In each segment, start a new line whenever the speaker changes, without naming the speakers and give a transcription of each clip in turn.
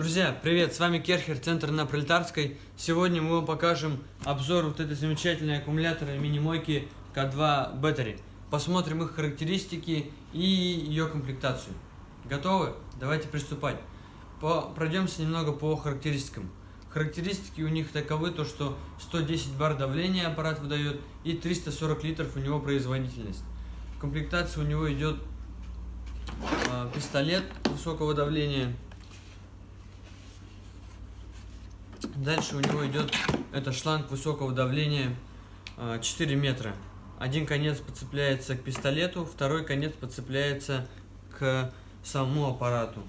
Друзья, привет, с вами Керхер, центр на Пролетарской. Сегодня мы вам покажем обзор вот этой замечательной аккумулятора мини-мойки К2 Battery. Посмотрим их характеристики и ее комплектацию. Готовы? Давайте приступать. По, пройдемся немного по характеристикам. Характеристики у них таковы, то что 110 бар давления аппарат выдает и 340 литров у него производительность. В комплектации у него идет э, пистолет высокого давления Дальше у него идет это шланг высокого давления 4 а, метра. Один конец подцепляется к пистолету, второй конец подцепляется к самому аппарату.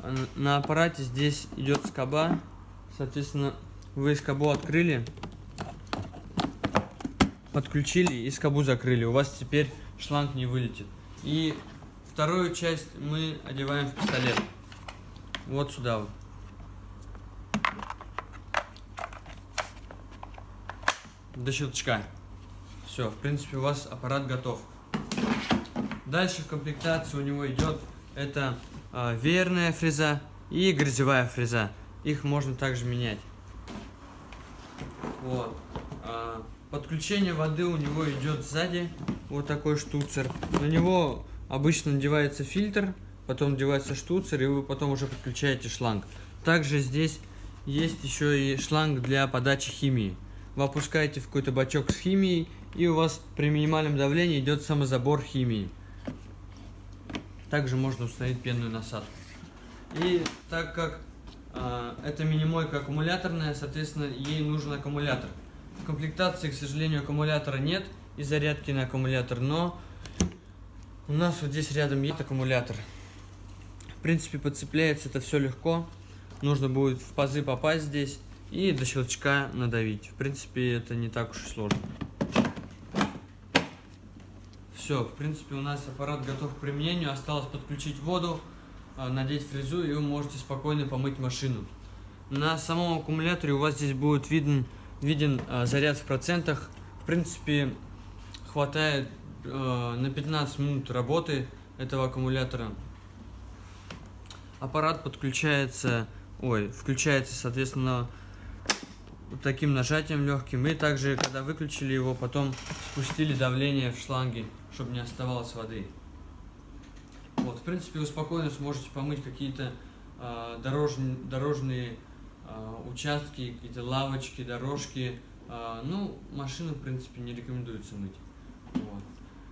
А на аппарате здесь идет скоба, соответственно, вы скобу открыли, подключили и скобу закрыли. У вас теперь шланг не вылетит. И вторую часть мы одеваем в пистолет. Вот сюда вот. До щелчка. Все, в принципе, у вас аппарат готов. Дальше в комплектации у него идет это э, веерная фреза и грязевая фреза. Их можно также менять. Вот. Э, подключение воды у него идет сзади. Вот такой штуцер. На него обычно надевается фильтр, потом надевается штуцер, и вы потом уже подключаете шланг. Также здесь есть еще и шланг для подачи химии вы опускаете в какой-то бачок с химией, и у вас при минимальном давлении идет самозабор химии. Также можно установить пенную насадку. И так как э, это мини-мойка аккумуляторная, соответственно, ей нужен аккумулятор. В комплектации, к сожалению, аккумулятора нет и зарядки на аккумулятор, но у нас вот здесь рядом есть аккумулятор. В принципе, подцепляется это все легко. Нужно будет в пазы попасть здесь и до щелчка надавить. В принципе, это не так уж и сложно. Все, в принципе, у нас аппарат готов к применению. Осталось подключить воду, а, надеть фрезу, и вы можете спокойно помыть машину. На самом аккумуляторе у вас здесь будет виден, виден а, заряд в процентах. В принципе, хватает а, на 15 минут работы этого аккумулятора. Аппарат подключается, ой, включается, соответственно, таким нажатием легким. И также, когда выключили его, потом спустили давление в шланге, чтобы не оставалось воды. Вот, в принципе, вы спокойно сможете помыть какие-то э, дорожные, дорожные э, участки, какие-то лавочки, дорожки. Э, ну, машину, в принципе, не рекомендуется мыть. Вот.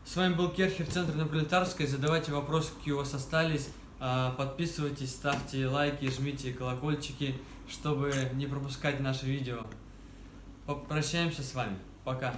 С вами был Керхер, центр на Пролетарской. Задавайте вопросы, какие у вас остались. Подписывайтесь, ставьте лайки, жмите колокольчики чтобы не пропускать наши видео. Попрощаемся с вами. Пока.